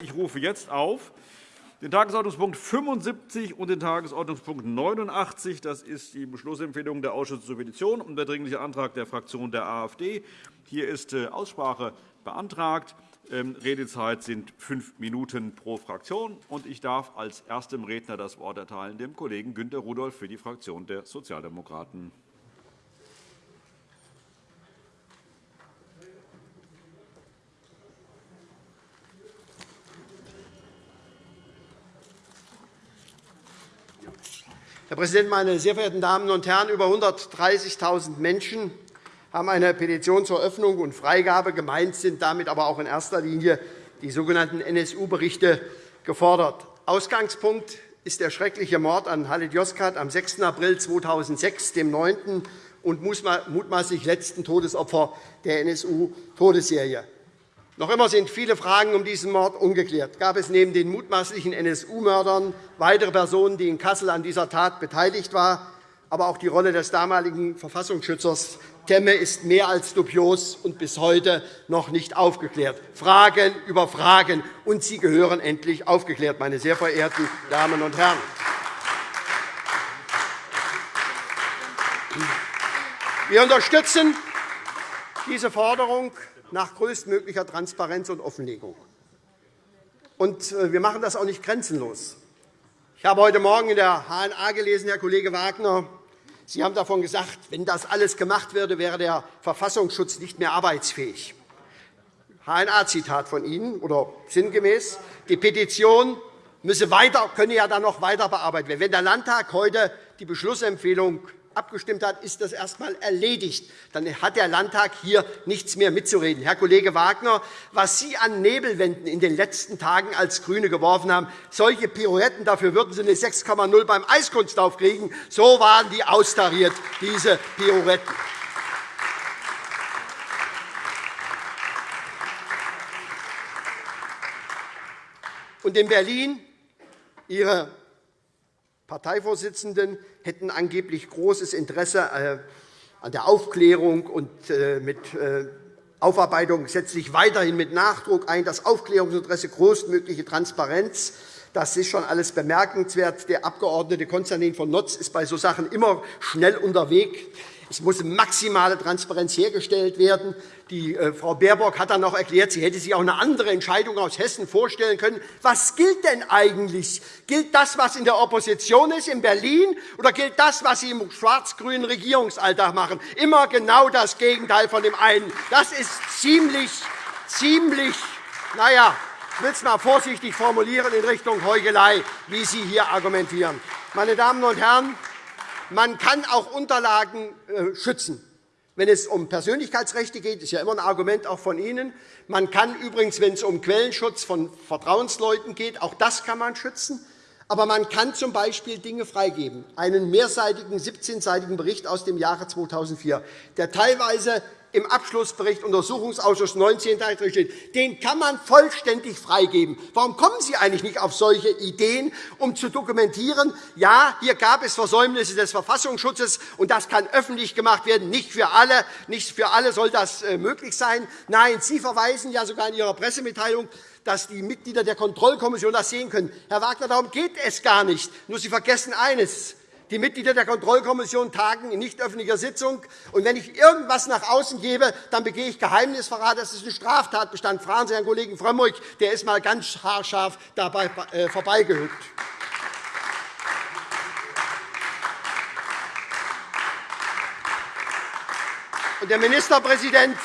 Ich rufe jetzt auf den Tagesordnungspunkt 75 und den Tagesordnungspunkt 89. Das ist die Beschlussempfehlung der Ausschüsse zur Petition und der Dringliche Antrag der Fraktion der AfD. Hier ist äh, Aussprache beantragt. Ähm, Redezeit sind fünf Minuten pro Fraktion. Ich darf als erstem Redner das Wort erteilen dem Kollegen Günter Rudolph für die Fraktion der Sozialdemokraten. Herr Präsident, meine sehr verehrten Damen und Herren! Über 130.000 Menschen haben eine Petition zur Öffnung und Freigabe. Gemeint sind damit aber auch in erster Linie die sogenannten NSU-Berichte gefordert. Ausgangspunkt ist der schreckliche Mord an Halit Yozgat am 6. April 2006, dem neunten und mutmaßlich letzten Todesopfer der NSU-Todesserie. Noch immer sind viele Fragen um diesen Mord ungeklärt. Gab es neben den mutmaßlichen NSU-Mördern weitere Personen, die in Kassel an dieser Tat beteiligt waren? Aber auch die Rolle des damaligen Verfassungsschützers Temme ist mehr als dubios und bis heute noch nicht aufgeklärt. Fragen über Fragen, und sie gehören endlich aufgeklärt, meine sehr verehrten Damen und Herren. Wir unterstützen diese Forderung nach größtmöglicher Transparenz und Offenlegung. Und äh, wir machen das auch nicht grenzenlos. Ich habe heute Morgen in der HNA gelesen, Herr Kollege Wagner, Sie haben davon gesagt, wenn das alles gemacht würde, wäre der Verfassungsschutz nicht mehr arbeitsfähig. HNA-Zitat von Ihnen, oder sinngemäß, die Petition müsse weiter, könne ja dann noch weiter bearbeitet werden. Wenn der Landtag heute die Beschlussempfehlung abgestimmt hat, ist das erst einmal erledigt. Dann hat der Landtag hier nichts mehr mitzureden. Herr Kollege Wagner, was Sie an Nebelwänden in den letzten Tagen als GRÜNE geworfen haben, solche Pirouetten, dafür würden Sie eine 6,0 beim Eiskunstlauf kriegen. So waren die austariert, diese Pirouetten. Und in Berlin Ihre Parteivorsitzenden hätten angeblich großes Interesse äh, an der Aufklärung und äh, mit äh, Aufarbeitung setzt sich weiterhin mit Nachdruck ein. Das Aufklärungsinteresse, größtmögliche Transparenz. Das ist schon alles bemerkenswert. Der Abg. Konstantin von Notz ist bei solchen Sachen immer schnell unterwegs. Es muss maximale Transparenz hergestellt werden. Die äh, Frau Baerbock hat dann noch erklärt, sie hätte sich auch eine andere Entscheidung aus Hessen vorstellen können. Was gilt denn eigentlich? Gilt das, was in der Opposition ist, in Berlin, oder gilt das, was Sie im schwarz-grünen Regierungsalltag machen? Immer genau das Gegenteil von dem einen. Das ist ziemlich, ziemlich, na ja, ich will es einmal vorsichtig formulieren in Richtung Heuchelei, wie Sie hier argumentieren. Meine Damen und Herren, man kann auch Unterlagen äh, schützen. Wenn es um Persönlichkeitsrechte geht, ist ja immer ein Argument auch von Ihnen. Man kann übrigens, wenn es um Quellenschutz von Vertrauensleuten geht, auch das kann man schützen. Aber man kann z. B. Dinge freigeben. Einen mehrseitigen, 17-seitigen Bericht aus dem Jahre 2004, der teilweise im Abschlussbericht Untersuchungsausschuss 19 steht, den kann man vollständig freigeben. Warum kommen Sie eigentlich nicht auf solche Ideen, um zu dokumentieren, ja, hier gab es Versäumnisse des Verfassungsschutzes, und das kann öffentlich gemacht werden. Nicht für alle, nicht für alle soll das äh, möglich sein. Nein, Sie verweisen ja sogar in Ihrer Pressemitteilung dass die Mitglieder der Kontrollkommission das sehen können. Herr Wagner, darum geht es gar nicht. Nur Sie vergessen eines. Die Mitglieder der Kontrollkommission tagen in nicht öffentlicher Sitzung. Und wenn ich irgendetwas nach außen gebe, dann begehe ich Geheimnisverrat. Das ist ein Straftatbestand. Fragen Sie Herrn Kollegen Frömmrich, der ist einmal ganz haarscharf dabei äh, vorbeigehüpft. Und der Ministerpräsident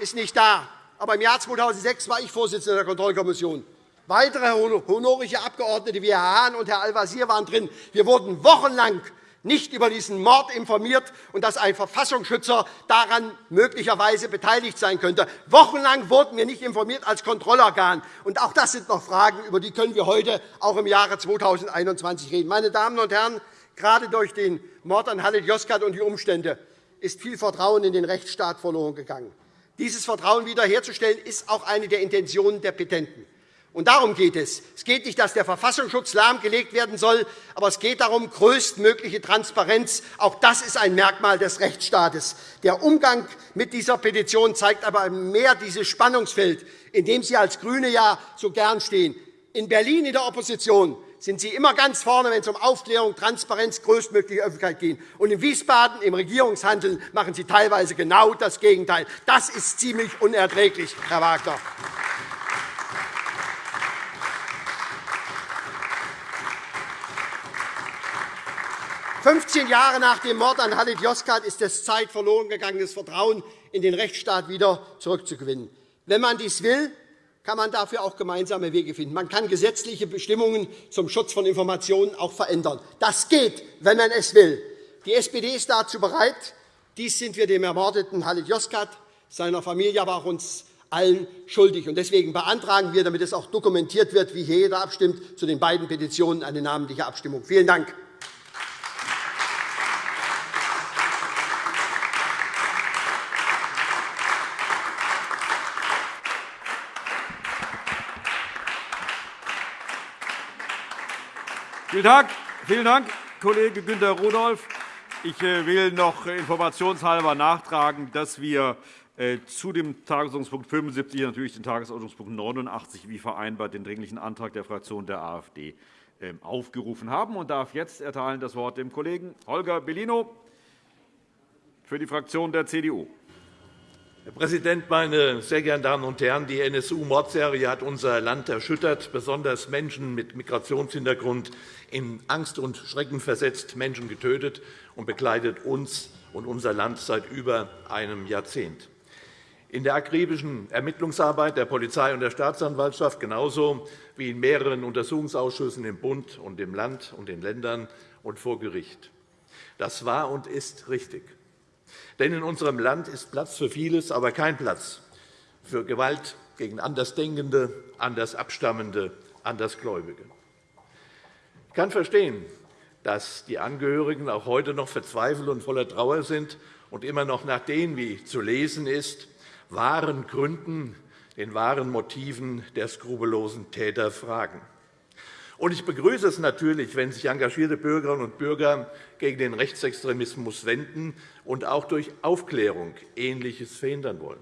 ist nicht da. Aber im Jahr 2006 war ich Vorsitzender der Kontrollkommission. Weitere honorische Abgeordnete wie Herr Hahn und Herr Al-Wazir waren drin. Wir wurden wochenlang nicht über diesen Mord informiert und dass ein Verfassungsschützer daran möglicherweise beteiligt sein könnte. Wochenlang wurden wir nicht informiert als Kontrollorgan. Und auch das sind noch Fragen, über die können wir heute auch im Jahre 2021 reden. Meine Damen und Herren, gerade durch den Mord an Halit Yozgat und die Umstände ist viel Vertrauen in den Rechtsstaat verloren gegangen. Dieses Vertrauen wiederherzustellen, ist auch eine der Intentionen der Petenten. Und darum geht es. Es geht nicht, dass der Verfassungsschutz lahmgelegt werden soll, aber es geht darum, größtmögliche Transparenz. Auch das ist ein Merkmal des Rechtsstaates. Der Umgang mit dieser Petition zeigt aber mehr dieses Spannungsfeld, in dem Sie als GRÜNE ja so gern stehen. In Berlin in der Opposition sind Sie immer ganz vorne, wenn es um Aufklärung, Transparenz, größtmögliche Öffentlichkeit geht. Und in Wiesbaden im Regierungshandeln machen Sie teilweise genau das Gegenteil. Das ist ziemlich unerträglich, Herr Wagner. 15 Jahre nach dem Mord an Halit Yozgat ist es Zeit, verloren gegangenes Vertrauen in den Rechtsstaat wieder zurückzugewinnen. Wenn man dies will, kann man dafür auch gemeinsame Wege finden. Man kann gesetzliche Bestimmungen zum Schutz von Informationen auch verändern. Das geht, wenn man es will. Die SPD ist dazu bereit. Dies sind wir dem ermordeten Halit Yozgat, seiner Familie, aber auch uns allen schuldig. Deswegen beantragen wir, damit es auch dokumentiert wird, wie hier jeder abstimmt, zu den beiden Petitionen eine namentliche Abstimmung. Vielen Dank. Vielen Dank, Vielen Dank Kollege Günter Rudolph. Ich äh, will noch informationshalber nachtragen, dass wir äh, zu dem Tagesordnungspunkt 75 natürlich den Tagesordnungspunkt 89 wie vereinbart den Dringlichen Antrag der Fraktion der AfD ähm, aufgerufen haben und darf jetzt erteilen das Wort dem Kollegen Holger Bellino für die Fraktion der CDU. Herr Präsident, meine sehr geehrten Damen und Herren! Die NSU-Mordserie hat unser Land erschüttert, besonders Menschen mit Migrationshintergrund in Angst und Schrecken versetzt, Menschen getötet und begleitet uns und unser Land seit über einem Jahrzehnt. In der akribischen Ermittlungsarbeit der Polizei und der Staatsanwaltschaft genauso wie in mehreren Untersuchungsausschüssen im Bund und im Land und den Ländern und vor Gericht. Das war und ist richtig. Denn in unserem Land ist Platz für vieles, aber kein Platz für Gewalt gegen Andersdenkende, Andersabstammende, Andersgläubige. Ich kann verstehen, dass die Angehörigen auch heute noch verzweifelt und voller Trauer sind und immer noch nach den, wie zu lesen ist, wahren Gründen, den wahren Motiven der skrupellosen Täter fragen. Und ich begrüße es natürlich, wenn sich engagierte Bürgerinnen und Bürger gegen den Rechtsextremismus wenden und auch durch Aufklärung Ähnliches verhindern wollen.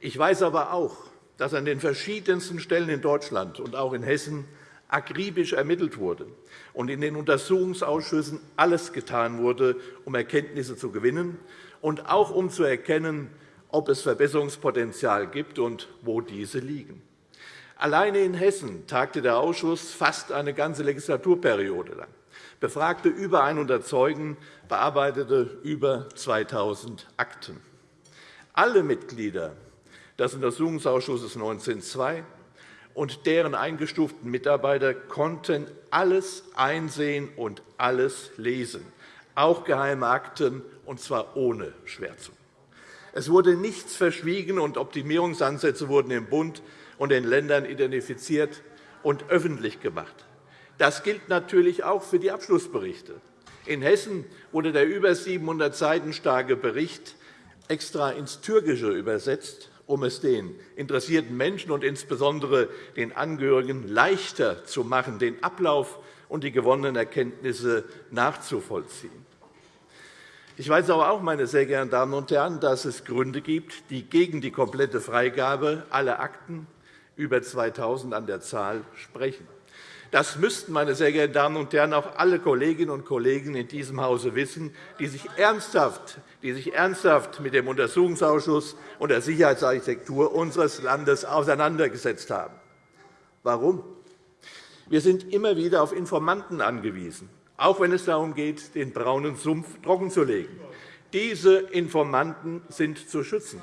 Ich weiß aber auch, dass an den verschiedensten Stellen in Deutschland und auch in Hessen akribisch ermittelt wurde und in den Untersuchungsausschüssen alles getan wurde, um Erkenntnisse zu gewinnen und auch um zu erkennen, ob es Verbesserungspotenzial gibt und wo diese liegen. Alleine in Hessen tagte der Ausschuss fast eine ganze Legislaturperiode lang, befragte über 100 Zeugen, bearbeitete über 2.000 Akten. Alle Mitglieder des Untersuchungsausschusses 1902 und deren eingestuften Mitarbeiter konnten alles einsehen und alles lesen, auch geheime Akten, und zwar ohne Schwärzung. Es wurde nichts verschwiegen, und Optimierungsansätze wurden im Bund und den Ländern identifiziert und öffentlich gemacht. Das gilt natürlich auch für die Abschlussberichte. In Hessen wurde der über 700 Seiten starke Bericht extra ins Türkische übersetzt, um es den interessierten Menschen und insbesondere den Angehörigen leichter zu machen, den Ablauf und die gewonnenen Erkenntnisse nachzuvollziehen. Ich weiß aber auch, meine sehr geehrten Damen und Herren, dass es Gründe gibt, die gegen die komplette Freigabe aller Akten über 2.000 an der Zahl sprechen. Das müssten, meine sehr geehrten Damen und Herren, auch alle Kolleginnen und Kollegen in diesem Hause wissen, die sich ernsthaft, die sich ernsthaft mit dem Untersuchungsausschuss und der Sicherheitsarchitektur unseres Landes auseinandergesetzt haben. Warum? Wir sind immer wieder auf Informanten angewiesen, auch wenn es darum geht, den braunen Sumpf trockenzulegen. Diese Informanten sind zu schützen.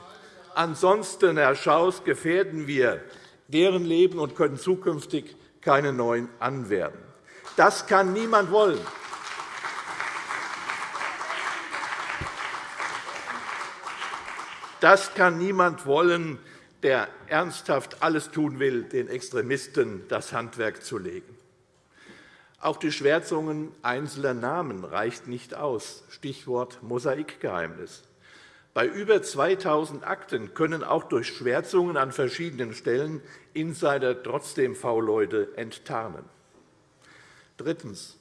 Ansonsten, Herr Schaus, gefährden wir deren Leben und können zukünftig keine neuen anwerben. Das kann niemand wollen. Das kann niemand wollen, der ernsthaft alles tun will, den Extremisten das Handwerk zu legen. Auch die Schwärzungen einzelner Namen reicht nicht aus. Stichwort Mosaikgeheimnis. Bei über 2.000 Akten können auch durch Schwärzungen an verschiedenen Stellen Insider trotzdem V-Leute enttarnen. Drittens.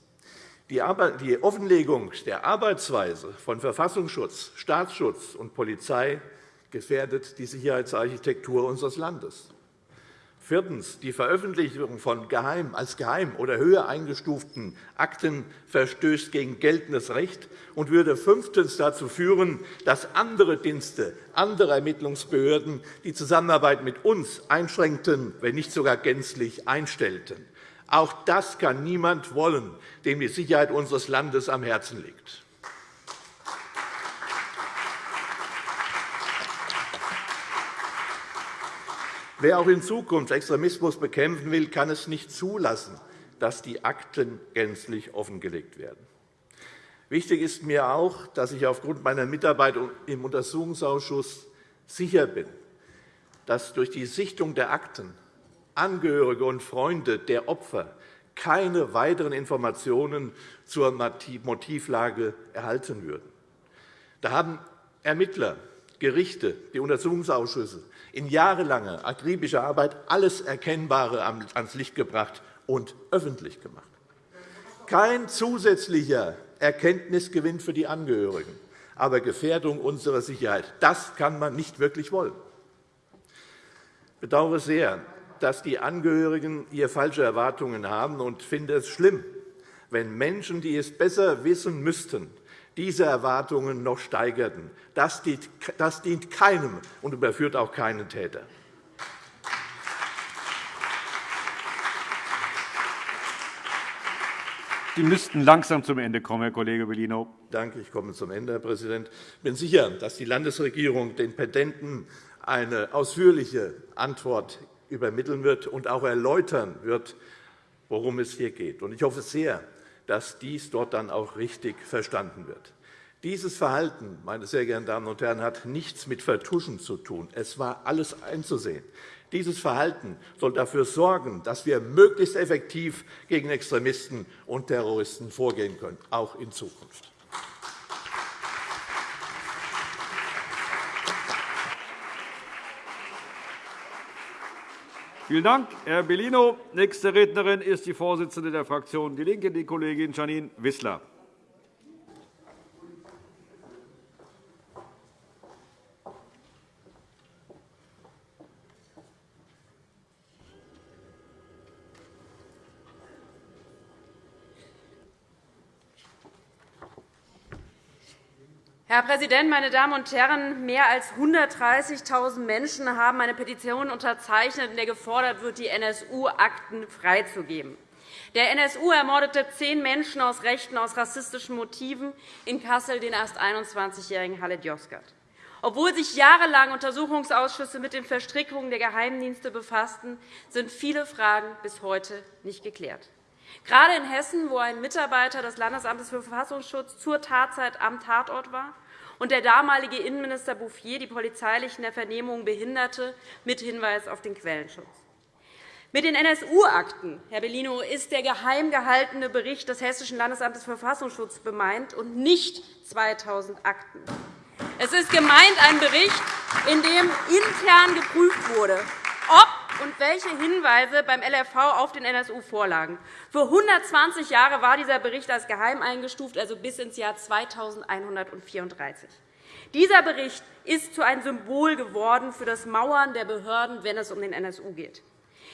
Die Offenlegung der Arbeitsweise von Verfassungsschutz, Staatsschutz und Polizei gefährdet die Sicherheitsarchitektur unseres Landes. Viertens. Die Veröffentlichung von geheim, als geheim oder höher eingestuften Akten verstößt gegen geltendes Recht und würde fünftens dazu führen, dass andere Dienste, andere Ermittlungsbehörden die Zusammenarbeit mit uns einschränkten, wenn nicht sogar gänzlich einstellten. Auch das kann niemand wollen, dem die Sicherheit unseres Landes am Herzen liegt. Wer auch in Zukunft Extremismus bekämpfen will, kann es nicht zulassen, dass die Akten gänzlich offengelegt werden. Wichtig ist mir auch, dass ich aufgrund meiner Mitarbeit im Untersuchungsausschuss sicher bin, dass durch die Sichtung der Akten Angehörige und Freunde der Opfer keine weiteren Informationen zur Motivlage erhalten würden. Da haben Ermittler, Gerichte, die Untersuchungsausschüsse in jahrelanger akribischer Arbeit alles Erkennbare ans Licht gebracht und öffentlich gemacht. Kein zusätzlicher Erkenntnisgewinn für die Angehörigen, aber Gefährdung unserer Sicherheit. Das kann man nicht wirklich wollen. Ich bedauere sehr, dass die Angehörigen hier falsche Erwartungen haben und finde es schlimm, wenn Menschen, die es besser wissen müssten, diese Erwartungen noch steigerten. Das dient keinem und überführt auch keinen Täter. Sie müssten langsam zum Ende kommen, Herr Kollege Bellino. Danke, ich komme zum Ende, Herr Präsident. Ich bin sicher, dass die Landesregierung den Petenten eine ausführliche Antwort übermitteln wird und auch erläutern wird, worum es hier geht. Ich hoffe sehr, dass dies dort dann auch richtig verstanden wird. Dieses Verhalten, meine sehr geehrten Damen und Herren, hat nichts mit Vertuschen zu tun. Es war alles einzusehen. Dieses Verhalten soll dafür sorgen, dass wir möglichst effektiv gegen Extremisten und Terroristen vorgehen können, auch in Zukunft. Vielen Dank, Herr Bellino. Nächste Rednerin ist die Vorsitzende der Fraktion DIE LINKE, die Kollegin Janine Wissler. Herr Präsident, meine Damen und Herren! Mehr als 130.000 Menschen haben eine Petition unterzeichnet, in der gefordert wird, die NSU-Akten freizugeben. Der NSU ermordete zehn Menschen aus rechten, aus rassistischen Motiven in Kassel, den erst 21-jährigen Halit Yozgat. Obwohl sich jahrelang Untersuchungsausschüsse mit den Verstrickungen der Geheimdienste befassten, sind viele Fragen bis heute nicht geklärt. Gerade in Hessen, wo ein Mitarbeiter des Landesamtes für Verfassungsschutz zur Tatzeit am Tatort war und der damalige Innenminister Bouffier die polizeilichen der behinderte, mit Hinweis auf den Quellenschutz. Mit den NSU-Akten, Herr Bellino, ist der geheim gehaltene Bericht des Hessischen Landesamtes für Verfassungsschutz bemeint und nicht 2.000 Akten. Es ist gemeint ein Bericht, in dem intern geprüft wurde, ob und welche Hinweise beim LRV auf den NSU vorlagen. Für 120 Jahre war dieser Bericht als geheim eingestuft, also bis ins Jahr 2134. Dieser Bericht ist zu einem Symbol geworden für das Mauern der Behörden, wenn es um den NSU geht.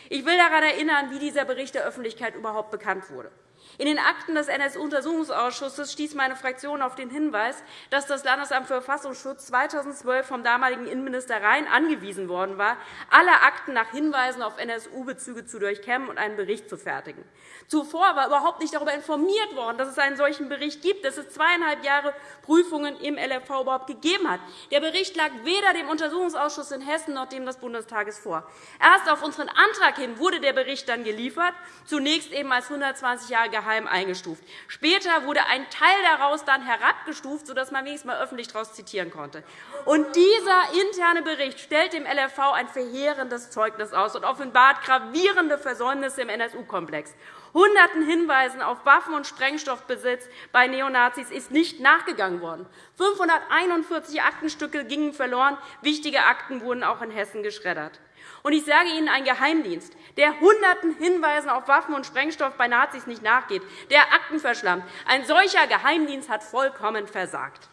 Ich will daran erinnern, wie dieser Bericht der Öffentlichkeit überhaupt bekannt wurde. In den Akten des NSU-Untersuchungsausschusses stieß meine Fraktion auf den Hinweis, dass das Landesamt für Verfassungsschutz 2012 vom damaligen Innenminister Rhein angewiesen worden war, alle Akten nach Hinweisen auf NSU-Bezüge zu durchkämmen und einen Bericht zu fertigen. Zuvor war überhaupt nicht darüber informiert worden, dass es einen solchen Bericht gibt, dass es zweieinhalb Jahre Prüfungen im LFV überhaupt gegeben hat. Der Bericht lag weder dem Untersuchungsausschuss in Hessen noch dem des Bundestages vor. Erst auf unseren Antrag hin wurde der Bericht dann geliefert, zunächst eben als 120 Jahre geheim eingestuft. Später wurde ein Teil daraus dann herabgestuft, sodass man wenigstens mal öffentlich daraus zitieren konnte. Und dieser interne Bericht stellt dem LFV ein verheerendes Zeugnis aus und offenbart gravierende Versäumnisse im NSU-Komplex. Hunderten Hinweisen auf Waffen- und Sprengstoffbesitz bei Neonazis ist nicht nachgegangen worden. 541 Aktenstücke gingen verloren. Wichtige Akten wurden auch in Hessen geschreddert. Und ich sage Ihnen, ein Geheimdienst, der Hunderten Hinweisen auf Waffen und Sprengstoff bei Nazis nicht nachgeht, der Akten verschlammt, ein solcher Geheimdienst hat vollkommen versagt.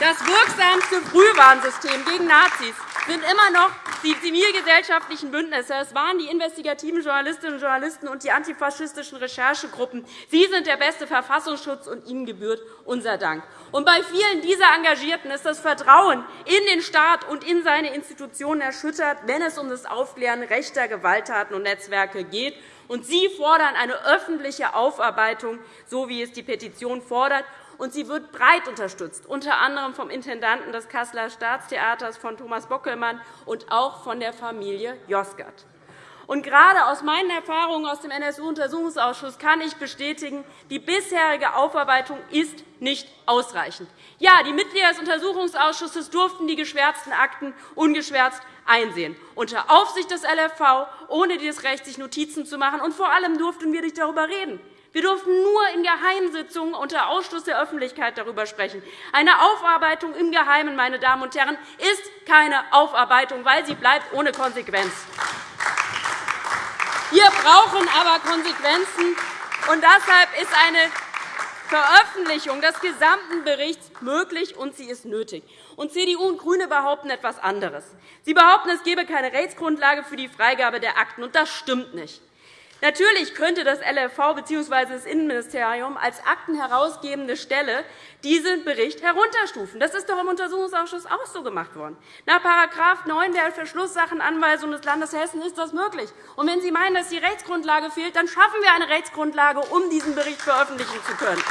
Das wirksamste Frühwarnsystem gegen Nazis sind immer noch die zivilgesellschaftlichen Bündnisse. Es waren die investigativen Journalistinnen und Journalisten und die antifaschistischen Recherchegruppen. Sie sind der beste Verfassungsschutz, und ihnen gebührt unser Dank. Und bei vielen dieser Engagierten ist das Vertrauen in den Staat und in seine Institutionen erschüttert, wenn es um das Aufklären rechter Gewalttaten und Netzwerke geht. Und Sie fordern eine öffentliche Aufarbeitung, so wie es die Petition fordert und sie wird breit unterstützt, unter anderem vom Intendanten des Kasseler Staatstheaters, von Thomas Bockelmann, und auch von der Familie Josgert. Und gerade aus meinen Erfahrungen aus dem NSU-Untersuchungsausschuss kann ich bestätigen, die bisherige Aufarbeitung ist nicht ausreichend. Ja, die Mitglieder des Untersuchungsausschusses durften die geschwärzten Akten ungeschwärzt einsehen, unter Aufsicht des LFV, ohne dieses Recht, sich Notizen zu machen. Und vor allem durften wir nicht darüber reden. Wir durften nur in Geheimsitzungen unter Ausschluss der Öffentlichkeit darüber sprechen. Eine Aufarbeitung im Geheimen, meine Damen und Herren, ist keine Aufarbeitung, weil sie bleibt ohne Konsequenz. Wir brauchen aber Konsequenzen, und deshalb ist eine Veröffentlichung des gesamten Berichts möglich, und sie ist nötig. Und CDU und GRÜNE behaupten etwas anderes. Sie behaupten, es gebe keine Rechtsgrundlage für die Freigabe der Akten, und das stimmt nicht. Natürlich könnte das LFV bzw. das Innenministerium als aktenherausgebende Stelle diesen Bericht herunterstufen. Das ist doch im Untersuchungsausschuss auch so gemacht worden. Nach § 9 der Verschlusssachenanweisung des Landes Hessen ist das möglich. Und wenn Sie meinen, dass die Rechtsgrundlage fehlt, dann schaffen wir eine Rechtsgrundlage, um diesen Bericht veröffentlichen zu können.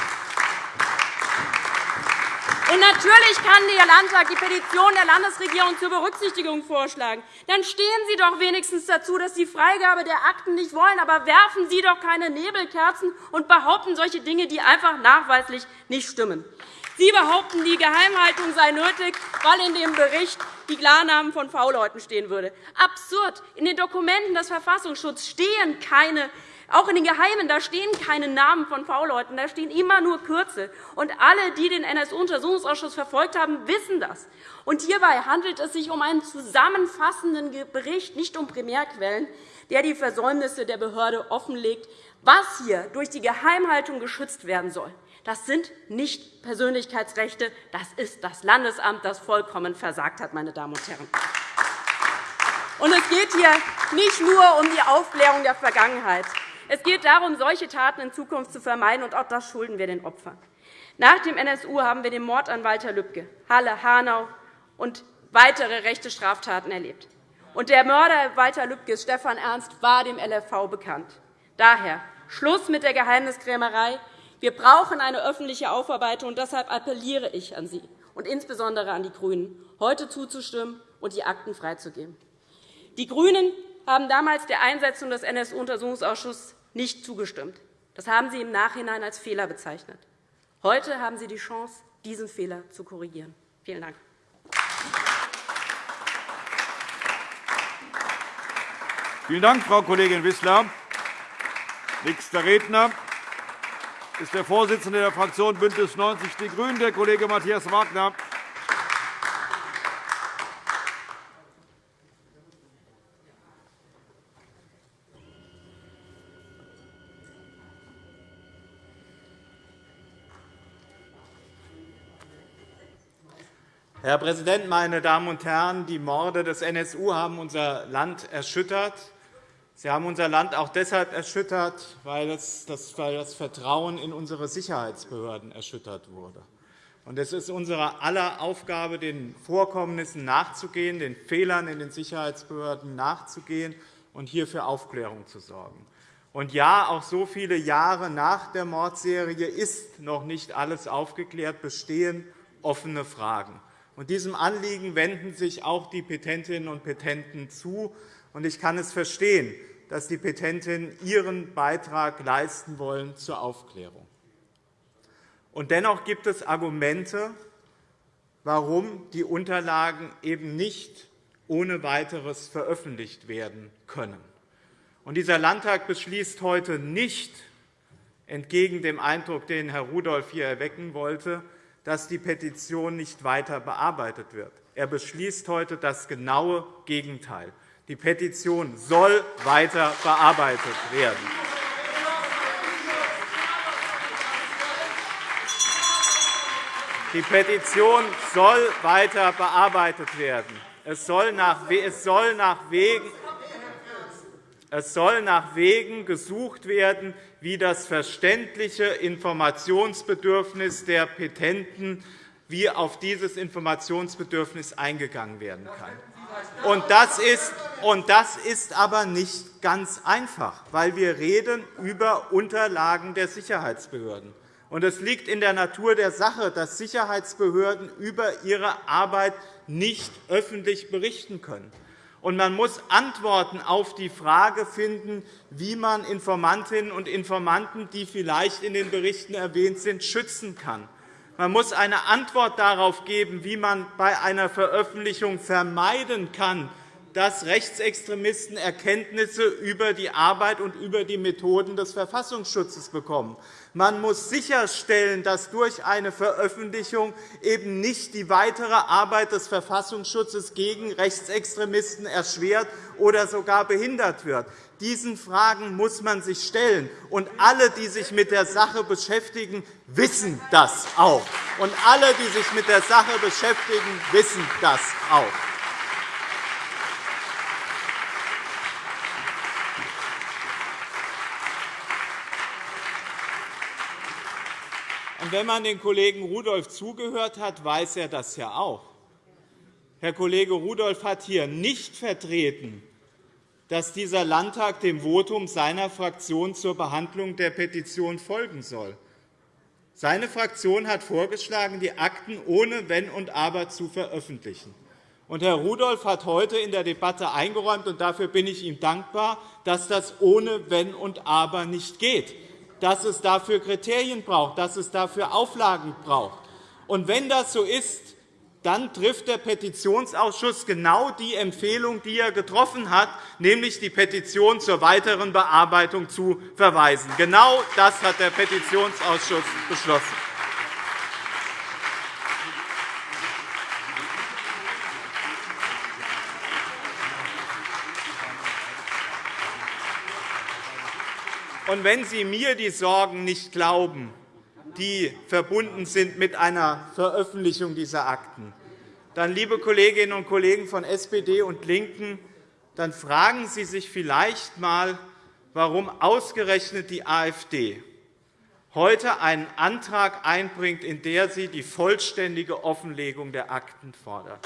Und natürlich kann der Landtag die Petition der Landesregierung zur Berücksichtigung vorschlagen. Dann stehen Sie doch wenigstens dazu, dass Sie Freigabe der Akten nicht wollen. Aber werfen Sie doch keine Nebelkerzen und behaupten solche Dinge, die einfach nachweislich nicht stimmen. Sie behaupten, die Geheimhaltung sei nötig, weil in dem Bericht die Klarnamen von V-Leuten stehen würde. Absurd! In den Dokumenten des Verfassungsschutzes stehen keine auch in den Geheimen da stehen keine Namen von V-Leuten, da stehen immer nur Kürzel. Und alle, die den NSU-Untersuchungsausschuss verfolgt haben, wissen das. Und hierbei handelt es sich um einen zusammenfassenden Bericht, nicht um Primärquellen, der die Versäumnisse der Behörde offenlegt. Was hier durch die Geheimhaltung geschützt werden soll, das sind nicht Persönlichkeitsrechte, das ist das Landesamt, das vollkommen versagt hat, meine Damen und Herren. Und es geht hier nicht nur um die Aufklärung der Vergangenheit. Es geht darum, solche Taten in Zukunft zu vermeiden, und auch das schulden wir den Opfern. Nach dem NSU haben wir den Mord an Walter Lübcke, Halle, Hanau und weitere rechte Straftaten erlebt. Und der Mörder Walter Lübckes, Stefan Ernst, war dem LFV bekannt. Daher Schluss mit der Geheimniskrämerei. Wir brauchen eine öffentliche Aufarbeitung. und Deshalb appelliere ich an Sie und insbesondere an die GRÜNEN, heute zuzustimmen und die Akten freizugeben. Die GRÜNEN haben damals der Einsetzung des NSU-Untersuchungsausschusses nicht zugestimmt. Das haben Sie im Nachhinein als Fehler bezeichnet. Heute haben Sie die Chance, diesen Fehler zu korrigieren. Vielen Dank. Vielen Dank, Frau Kollegin Wissler. Nächster Redner ist der Vorsitzende der Fraktion BÜNDNIS 90 die GRÜNEN, der Kollege Matthias Wagner. Herr Präsident, meine Damen und Herren! Die Morde des NSU haben unser Land erschüttert. Sie haben unser Land auch deshalb erschüttert, weil das Vertrauen in unsere Sicherheitsbehörden erschüttert wurde. Es ist unsere aller Aufgabe, den Vorkommnissen nachzugehen, den Fehlern in den Sicherheitsbehörden nachzugehen und hier für Aufklärung zu sorgen. Und ja, auch so viele Jahre nach der Mordserie ist noch nicht alles aufgeklärt, bestehen offene Fragen. Und diesem Anliegen wenden sich auch die Petentinnen und Petenten zu. Und ich kann es verstehen, dass die Petentinnen ihren Beitrag leisten wollen zur Aufklärung. Und dennoch gibt es Argumente, warum die Unterlagen eben nicht ohne weiteres veröffentlicht werden können. Und dieser Landtag beschließt heute nicht, entgegen dem Eindruck, den Herr Rudolph hier erwecken wollte, dass die Petition nicht weiter bearbeitet wird. Er beschließt heute das genaue Gegenteil. Die Petition soll weiter bearbeitet werden. Die Petition soll weiter bearbeitet werden. Es soll nach, es soll nach Wegen es soll nach Wegen gesucht werden, wie das verständliche Informationsbedürfnis der Petenten wie auf dieses Informationsbedürfnis eingegangen werden kann. Und das, ist, und das ist aber nicht ganz einfach, weil wir reden über Unterlagen der Sicherheitsbehörden. Und es liegt in der Natur der Sache, dass Sicherheitsbehörden über ihre Arbeit nicht öffentlich berichten können. Und man muss Antworten auf die Frage finden, wie man Informantinnen und Informanten, die vielleicht in den Berichten erwähnt sind, schützen kann. Man muss eine Antwort darauf geben, wie man bei einer Veröffentlichung vermeiden kann, dass Rechtsextremisten Erkenntnisse über die Arbeit und über die Methoden des Verfassungsschutzes bekommen. Man muss sicherstellen, dass durch eine Veröffentlichung eben nicht die weitere Arbeit des Verfassungsschutzes gegen Rechtsextremisten erschwert oder sogar behindert wird. Diesen Fragen muss man sich stellen. Und alle, die sich mit der Sache beschäftigen, wissen das auch. Und alle, die sich mit der Sache beschäftigen, wissen das auch. Und wenn man den Kollegen Rudolph zugehört hat, weiß er das ja auch. Herr Kollege Rudolph hat hier nicht vertreten, dass dieser Landtag dem Votum seiner Fraktion zur Behandlung der Petition folgen soll. Seine Fraktion hat vorgeschlagen, die Akten ohne Wenn und Aber zu veröffentlichen. Und Herr Rudolph hat heute in der Debatte eingeräumt, und dafür bin ich ihm dankbar, dass das ohne Wenn und Aber nicht geht dass es dafür Kriterien braucht, dass es dafür Auflagen braucht. Und wenn das so ist, dann trifft der Petitionsausschuss genau die Empfehlung, die er getroffen hat, nämlich die Petition zur weiteren Bearbeitung zu verweisen. Genau das hat der Petitionsausschuss beschlossen. Und wenn Sie mir die Sorgen nicht glauben, die verbunden sind mit einer Veröffentlichung dieser Akten, dann, liebe Kolleginnen und Kollegen von SPD und LINKEN, dann fragen Sie sich vielleicht einmal, warum ausgerechnet die AfD heute einen Antrag einbringt, in dem sie die vollständige Offenlegung der Akten fordert.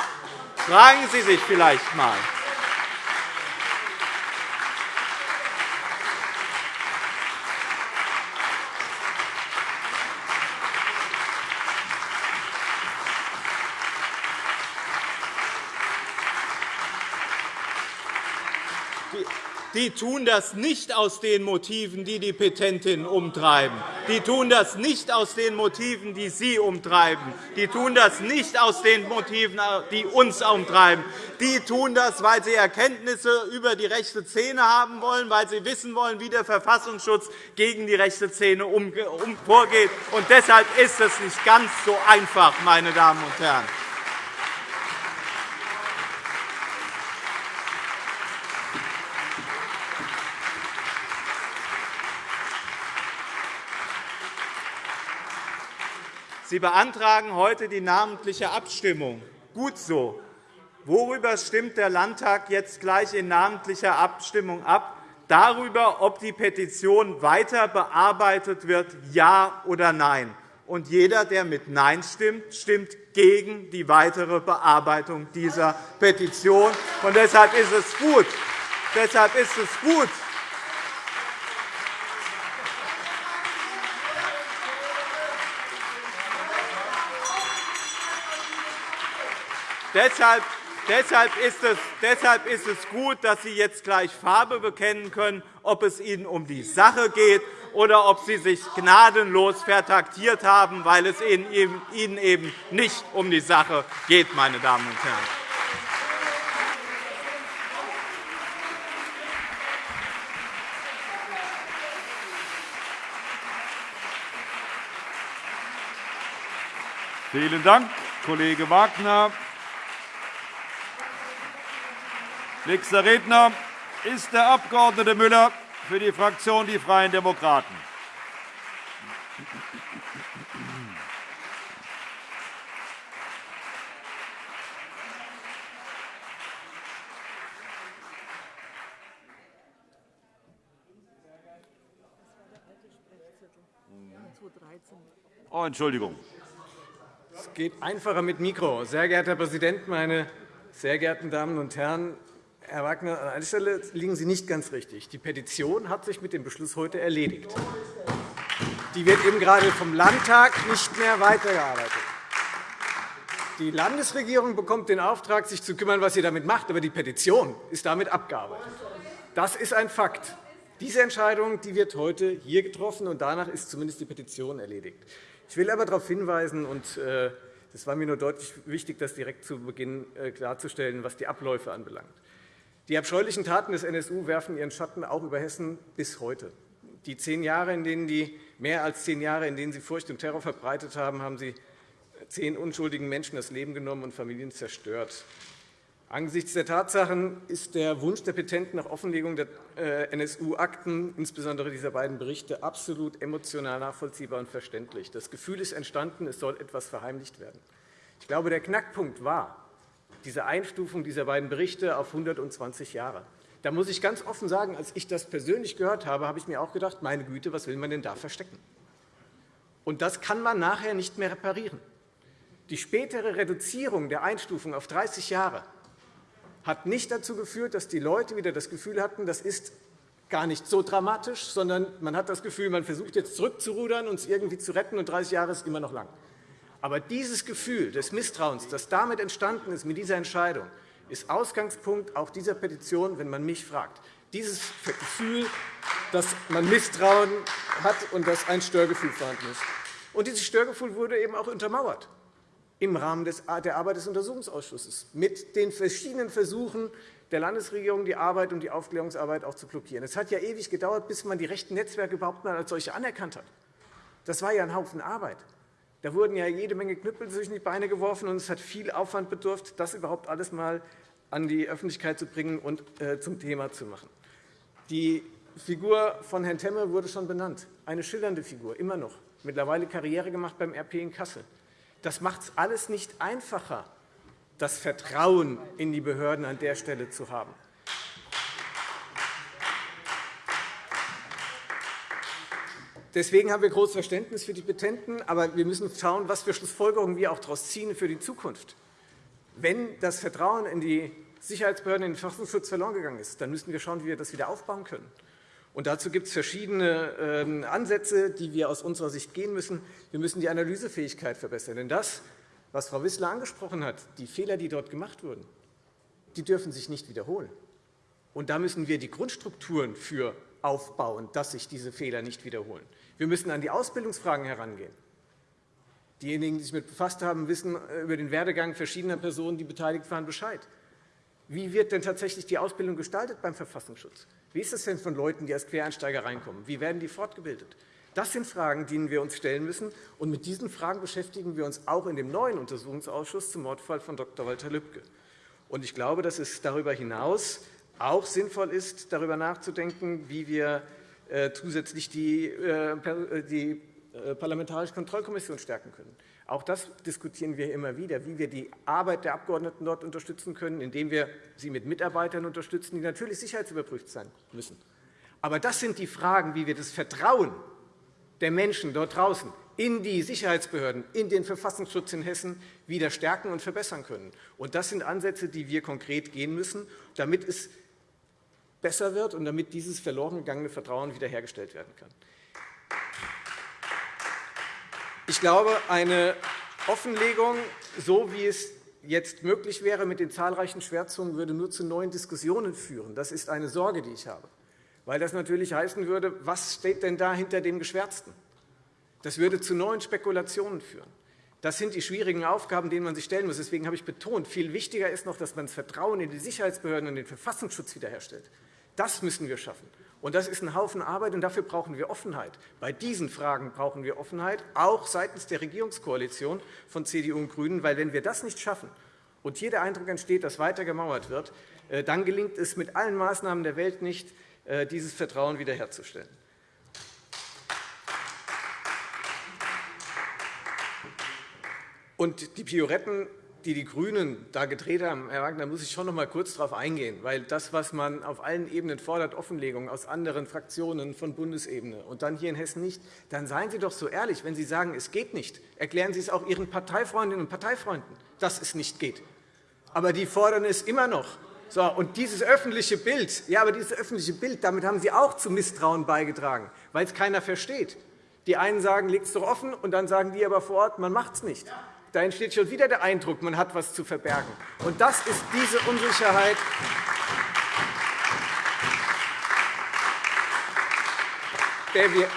Fragen Sie sich vielleicht einmal. Die tun das nicht aus den Motiven, die die Petentinnen umtreiben. Die tun das nicht aus den Motiven, die Sie umtreiben. Die tun das nicht aus den Motiven, die uns umtreiben. Die tun das, weil sie Erkenntnisse über die rechte Szene haben wollen, weil sie wissen wollen, wie der Verfassungsschutz gegen die rechte Szene vorgeht. Und deshalb ist es nicht ganz so einfach, meine Damen und Herren. Sie beantragen heute die namentliche Abstimmung. Gut so. Worüber stimmt der Landtag jetzt gleich in namentlicher Abstimmung ab? Darüber, ob die Petition weiter bearbeitet wird, ja oder nein. Und jeder, der mit Nein stimmt, stimmt gegen die weitere Bearbeitung dieser Petition. Und deshalb ist es gut, deshalb ist es gut Deshalb, Deshalb ist, es, deshalb ist es gut, dass Sie jetzt gleich Farbe bekennen können, ob es Ihnen um die Sache geht oder ob Sie sich gnadenlos vertaktiert haben, weil es Ihnen eben nicht um die Sache geht, meine Damen und Herren. Vielen Dank, Kollege Wagner. Nächster Redner ist der Abg. Müller für die Fraktion Die Freien Demokraten. Oh, Entschuldigung. Es geht einfacher mit Mikro. Sehr geehrter Herr Präsident, meine sehr geehrten Damen und Herren! Herr Wagner, an einer Stelle liegen Sie nicht ganz richtig. Die Petition hat sich mit dem Beschluss heute erledigt. Die wird eben gerade vom Landtag nicht mehr weitergearbeitet. Die Landesregierung bekommt den Auftrag, sich zu kümmern, was sie damit macht, aber die Petition ist damit abgearbeitet. Das ist ein Fakt. Diese Entscheidung die wird heute hier getroffen, und danach ist zumindest die Petition erledigt. Ich will aber darauf hinweisen, und äh, es war mir nur deutlich wichtig, das direkt zu Beginn äh, klarzustellen, was die Abläufe anbelangt. Die abscheulichen Taten des NSU werfen ihren Schatten auch über Hessen bis heute. Die zehn Jahre, in denen die, mehr als zehn Jahre, in denen sie Furcht und Terror verbreitet haben, haben sie zehn unschuldigen Menschen das Leben genommen und Familien zerstört. Angesichts der Tatsachen ist der Wunsch der Petenten nach Offenlegung der äh, NSU-Akten, insbesondere dieser beiden Berichte, absolut emotional nachvollziehbar und verständlich. Das Gefühl ist entstanden, es soll etwas verheimlicht werden. Ich glaube, der Knackpunkt war diese Einstufung dieser beiden Berichte auf 120 Jahre. Da muss ich ganz offen sagen, als ich das persönlich gehört habe, habe ich mir auch gedacht, meine Güte, was will man denn da verstecken? Und das kann man nachher nicht mehr reparieren. Die spätere Reduzierung der Einstufung auf 30 Jahre hat nicht dazu geführt, dass die Leute wieder das Gefühl hatten, das ist gar nicht so dramatisch, sondern man hat das Gefühl, man versucht jetzt zurückzurudern und es irgendwie zu retten, und 30 Jahre ist immer noch lang. Aber dieses Gefühl des Misstrauens, das damit entstanden ist mit dieser Entscheidung, ist Ausgangspunkt auch dieser Petition, wenn man mich fragt. Dieses Gefühl, dass man Misstrauen hat und dass ein Störgefühl vorhanden ist. Und dieses Störgefühl wurde eben auch untermauert im Rahmen der Arbeit des Untersuchungsausschusses mit den verschiedenen Versuchen der Landesregierung, die Arbeit und die Aufklärungsarbeit auch zu blockieren. Es hat ja ewig gedauert, bis man die rechten Netzwerke überhaupt mal als solche anerkannt hat. Das war ja ein Haufen Arbeit. Da wurden ja jede Menge Knüppel zwischen die Beine geworfen, und es hat viel Aufwand bedurft, das überhaupt alles einmal an die Öffentlichkeit zu bringen und äh, zum Thema zu machen. Die Figur von Herrn Temme wurde schon benannt. Eine schillernde Figur, immer noch. Mittlerweile Karriere gemacht beim RP in Kassel. Das macht es alles nicht einfacher, das Vertrauen in die Behörden an der Stelle zu haben. Deswegen haben wir großes Verständnis für die Petenten, aber wir müssen schauen, was für Schlussfolgerungen wir auch daraus ziehen für die Zukunft. Wenn das Vertrauen in die Sicherheitsbehörden, in den Verfassungsschutz verloren gegangen ist, dann müssen wir schauen, wie wir das wieder aufbauen können. Und dazu gibt es verschiedene ähm, Ansätze, die wir aus unserer Sicht gehen müssen. Wir müssen die Analysefähigkeit verbessern. Denn das, was Frau Wissler angesprochen hat, die Fehler, die dort gemacht wurden, die dürfen sich nicht wiederholen. Und da müssen wir die Grundstrukturen für aufbauen, dass sich diese Fehler nicht wiederholen. Wir müssen an die Ausbildungsfragen herangehen. Diejenigen, die sich damit befasst haben, wissen äh, über den Werdegang verschiedener Personen, die beteiligt waren, Bescheid. Wie wird denn tatsächlich die Ausbildung gestaltet beim Verfassungsschutz? Wie ist es denn von Leuten, die als Quereinsteiger reinkommen? Wie werden die fortgebildet? Das sind Fragen, denen wir uns stellen müssen. Und mit diesen Fragen beschäftigen wir uns auch in dem neuen Untersuchungsausschuss zum Mordfall von Dr. Walter Lübcke. Und ich glaube, dass es darüber hinaus auch sinnvoll ist, darüber nachzudenken, wie wir zusätzlich die, äh, die äh, Parlamentarische Kontrollkommission stärken können. Auch das diskutieren wir immer wieder, wie wir die Arbeit der Abgeordneten dort unterstützen können, indem wir sie mit Mitarbeitern unterstützen, die natürlich sicherheitsüberprüft sein müssen. Aber das sind die Fragen, wie wir das Vertrauen der Menschen dort draußen in die Sicherheitsbehörden, in den Verfassungsschutz in Hessen wieder stärken und verbessern können. Und das sind Ansätze, die wir konkret gehen müssen, damit es besser wird und damit dieses verloren gegangene Vertrauen wiederhergestellt werden kann. Ich glaube, eine Offenlegung, so wie es jetzt möglich wäre mit den zahlreichen Schwärzonen, würde nur zu neuen Diskussionen führen. Das ist eine Sorge, die ich habe. Weil das natürlich heißen würde, was steht denn da hinter dem Geschwärzten? Das würde zu neuen Spekulationen führen. Das sind die schwierigen Aufgaben, denen man sich stellen muss. Deswegen habe ich betont, viel wichtiger ist noch, dass man das Vertrauen in die Sicherheitsbehörden und den Verfassungsschutz wiederherstellt. Das müssen wir schaffen. Und das ist ein Haufen Arbeit, und dafür brauchen wir Offenheit. Bei diesen Fragen brauchen wir Offenheit, auch seitens der Regierungskoalition von CDU und GRÜNEN. Weil, wenn wir das nicht schaffen und hier der Eindruck entsteht, dass weiter gemauert wird, äh, dann gelingt es mit allen Maßnahmen der Welt nicht, äh, dieses Vertrauen wiederherzustellen. Und die Pioretten die die GRÜNEN da gedreht haben, Herr Wagner, muss ich schon noch einmal kurz darauf eingehen. Weil das, was man auf allen Ebenen fordert, Offenlegung aus anderen Fraktionen von Bundesebene und dann hier in Hessen nicht, dann seien Sie doch so ehrlich, wenn Sie sagen, es geht nicht. Erklären Sie es auch Ihren Parteifreundinnen und Parteifreunden, dass es nicht geht. Aber die fordern es immer noch. So, und dieses öffentliche Bild, ja, aber dieses öffentliche Bild, damit haben Sie auch zu Misstrauen beigetragen, weil es keiner versteht. Die einen sagen, legt es doch offen, und dann sagen die aber vor Ort, man macht es nicht. Da entsteht schon wieder der Eindruck, man hat etwas zu verbergen. Und das ist diese Unsicherheit, der wir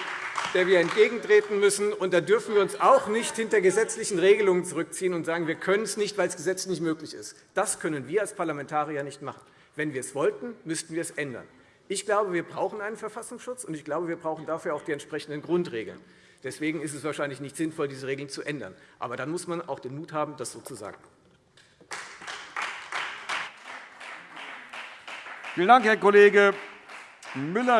der wir entgegentreten müssen. Und da dürfen wir uns auch nicht hinter gesetzlichen Regelungen zurückziehen und sagen, wir können es nicht, weil es gesetzlich nicht möglich ist. Das können wir als Parlamentarier nicht machen. Wenn wir es wollten, müssten wir es ändern. Ich glaube, wir brauchen einen Verfassungsschutz, und ich glaube, wir brauchen dafür auch die entsprechenden Grundregeln. Deswegen ist es wahrscheinlich nicht sinnvoll, diese Regeln zu ändern. Aber dann muss man auch den Mut haben, das so zu sagen. Vielen Dank, Herr Kollege Müller.